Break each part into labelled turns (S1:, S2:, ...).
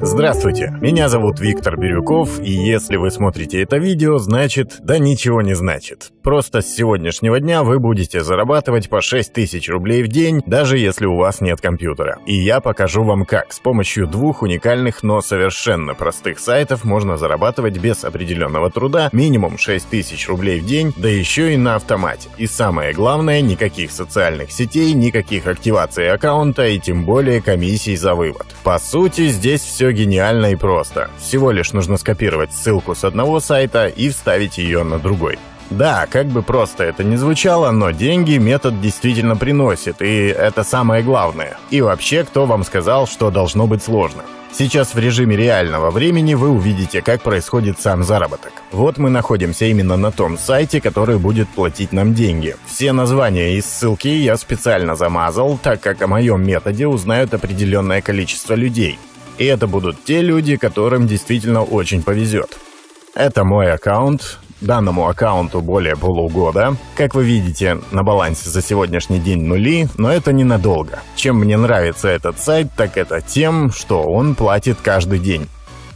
S1: Здравствуйте, меня зовут Виктор Бирюков, и если вы смотрите это видео, значит, да ничего не значит. Просто с сегодняшнего дня вы будете зарабатывать по 6 тысяч рублей в день, даже если у вас нет компьютера. И я покажу вам как. С помощью двух уникальных, но совершенно простых сайтов можно зарабатывать без определенного труда минимум 6 тысяч рублей в день, да еще и на автомате. И самое главное, никаких социальных сетей, никаких активаций аккаунта и тем более комиссий за вывод. По сути, здесь все гениально и просто. Всего лишь нужно скопировать ссылку с одного сайта и вставить ее на другой. Да, как бы просто это ни звучало, но деньги метод действительно приносит, и это самое главное. И вообще, кто вам сказал, что должно быть сложно? Сейчас в режиме реального времени вы увидите, как происходит сам заработок. Вот мы находимся именно на том сайте, который будет платить нам деньги. Все названия и ссылки я специально замазал, так как о моем методе узнают определенное количество людей. И это будут те люди, которым действительно очень повезет. Это мой аккаунт, Данному аккаунту более полугода. Как вы видите, на балансе за сегодняшний день нули, но это ненадолго. Чем мне нравится этот сайт, так это тем, что он платит каждый день.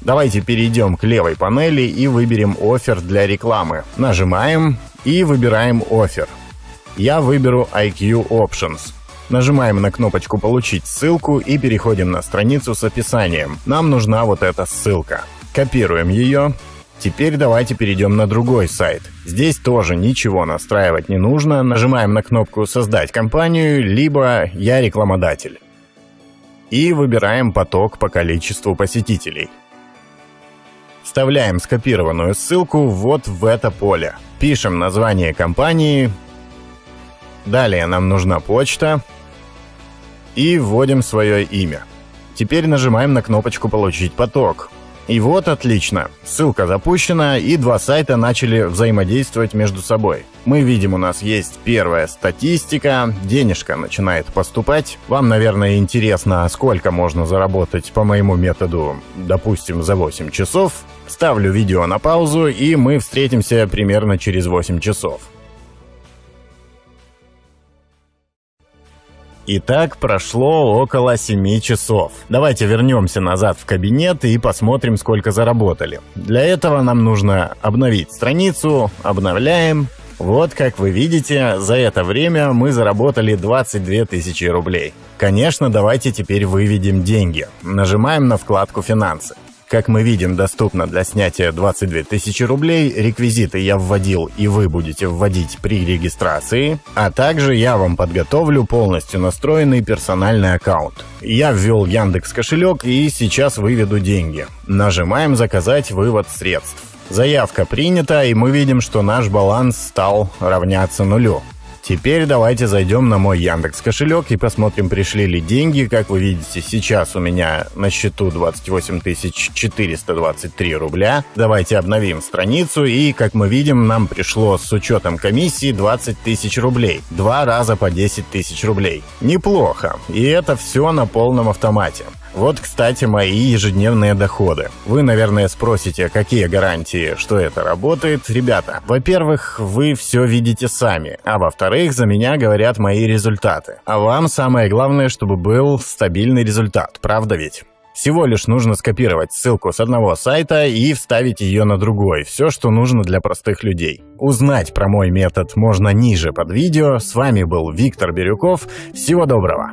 S1: Давайте перейдем к левой панели и выберем офер для рекламы. Нажимаем и выбираем офер. Я выберу IQ Options. Нажимаем на кнопочку «Получить ссылку» и переходим на страницу с описанием. Нам нужна вот эта ссылка. Копируем ее, Теперь давайте перейдем на другой сайт. Здесь тоже ничего настраивать не нужно. Нажимаем на кнопку «Создать компанию», либо «Я рекламодатель». И выбираем поток по количеству посетителей. Вставляем скопированную ссылку вот в это поле. Пишем название компании. Далее нам нужна почта. И вводим свое имя. Теперь нажимаем на кнопочку «Получить поток». И вот отлично. Ссылка запущена, и два сайта начали взаимодействовать между собой. Мы видим, у нас есть первая статистика, денежка начинает поступать. Вам, наверное, интересно, сколько можно заработать по моему методу, допустим, за 8 часов. Ставлю видео на паузу, и мы встретимся примерно через 8 часов. И так прошло около 7 часов. Давайте вернемся назад в кабинет и посмотрим, сколько заработали. Для этого нам нужно обновить страницу, обновляем. Вот, как вы видите, за это время мы заработали 22 тысячи рублей. Конечно, давайте теперь выведем деньги. Нажимаем на вкладку «Финансы». Как мы видим, доступно для снятия 22 тысячи рублей. Реквизиты я вводил и вы будете вводить при регистрации. А также я вам подготовлю полностью настроенный персональный аккаунт. Я ввел Яндекс кошелек и сейчас выведу деньги. Нажимаем «Заказать вывод средств». Заявка принята, и мы видим, что наш баланс стал равняться нулю. Теперь давайте зайдем на мой Яндекс кошелек и посмотрим, пришли ли деньги. Как вы видите, сейчас у меня на счету 28 423 рубля. Давайте обновим страницу и, как мы видим, нам пришло с учетом комиссии 20 тысяч рублей. Два раза по 10 тысяч рублей. Неплохо. И это все на полном автомате. Вот, кстати, мои ежедневные доходы. Вы, наверное, спросите, какие гарантии, что это работает. Ребята, во-первых, вы все видите сами, а во-вторых, за меня говорят мои результаты. А вам самое главное, чтобы был стабильный результат, правда ведь? Всего лишь нужно скопировать ссылку с одного сайта и вставить ее на другой. Все, что нужно для простых людей. Узнать про мой метод можно ниже под видео. С вами был Виктор Бирюков. Всего доброго!